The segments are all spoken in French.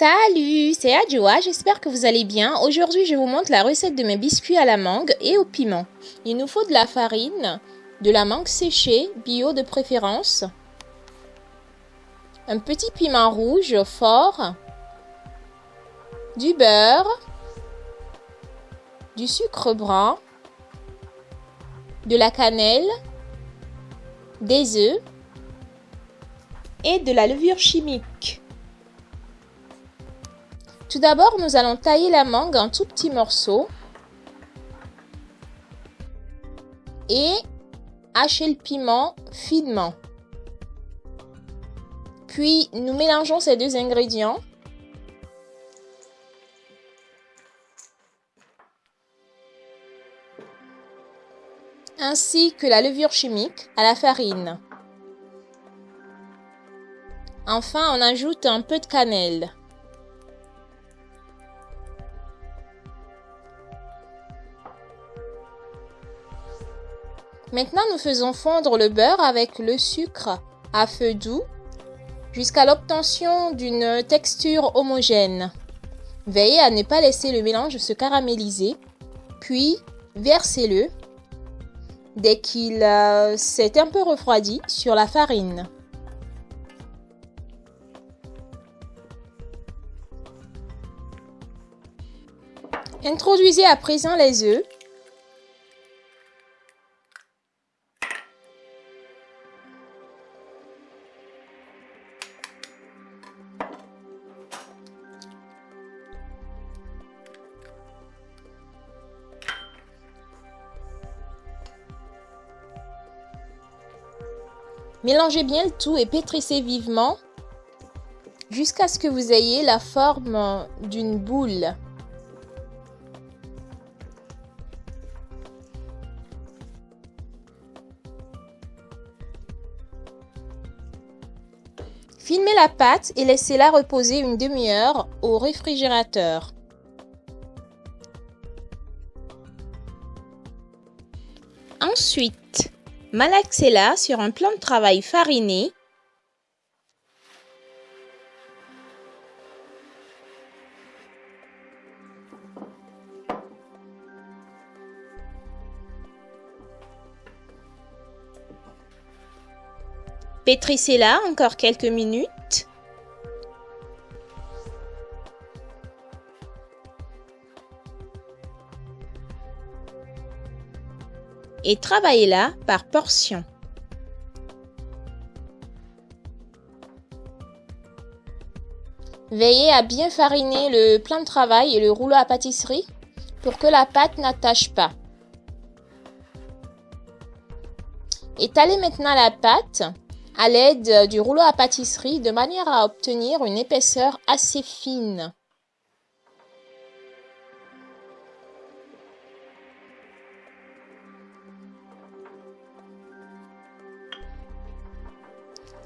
Salut, c'est Adjoa, j'espère que vous allez bien. Aujourd'hui, je vous montre la recette de mes biscuits à la mangue et au piment. Il nous faut de la farine, de la mangue séchée, bio de préférence, un petit piment rouge fort, du beurre, du sucre brun, de la cannelle, des œufs et de la levure chimique. Tout d'abord, nous allons tailler la mangue en tout petits morceaux et hacher le piment finement. Puis, nous mélangeons ces deux ingrédients. ainsi que la levure chimique à la farine. Enfin, on ajoute un peu de cannelle. Maintenant, nous faisons fondre le beurre avec le sucre à feu doux jusqu'à l'obtention d'une texture homogène. Veillez à ne pas laisser le mélange se caraméliser, puis versez-le dès qu'il euh, s'est un peu refroidi sur la farine. Introduisez à présent les œufs Mélangez bien le tout et pétrissez vivement jusqu'à ce que vous ayez la forme d'une boule. Filmez la pâte et laissez-la reposer une demi-heure au réfrigérateur. Ensuite, Malaxez-la sur un plan de travail fariné Pétrissez-la encore quelques minutes. Et travaillez-la par portions. Veillez à bien fariner le plan de travail et le rouleau à pâtisserie pour que la pâte n'attache pas. Étalez maintenant la pâte à l'aide du rouleau à pâtisserie de manière à obtenir une épaisseur assez fine.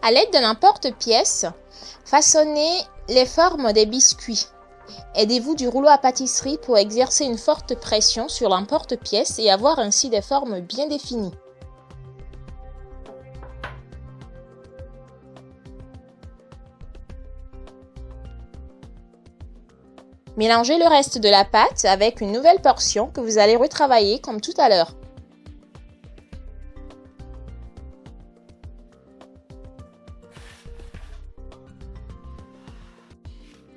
À l'aide d'un emporte-pièce, façonnez les formes des biscuits. Aidez-vous du rouleau à pâtisserie pour exercer une forte pression sur l'emporte-pièce et avoir ainsi des formes bien définies. Mélangez le reste de la pâte avec une nouvelle portion que vous allez retravailler comme tout à l'heure.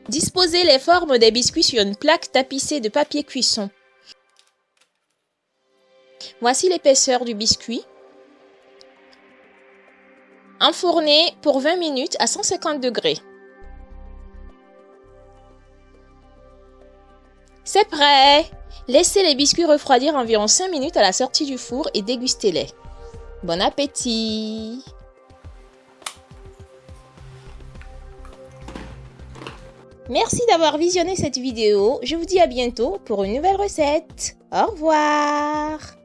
Disposez les formes des biscuits sur une plaque tapissée de papier cuisson. Voici l'épaisseur du biscuit. Enfournez pour 20 minutes à 150 degrés. C'est prêt Laissez les biscuits refroidir environ 5 minutes à la sortie du four et dégustez-les. Bon appétit Merci d'avoir visionné cette vidéo. Je vous dis à bientôt pour une nouvelle recette. Au revoir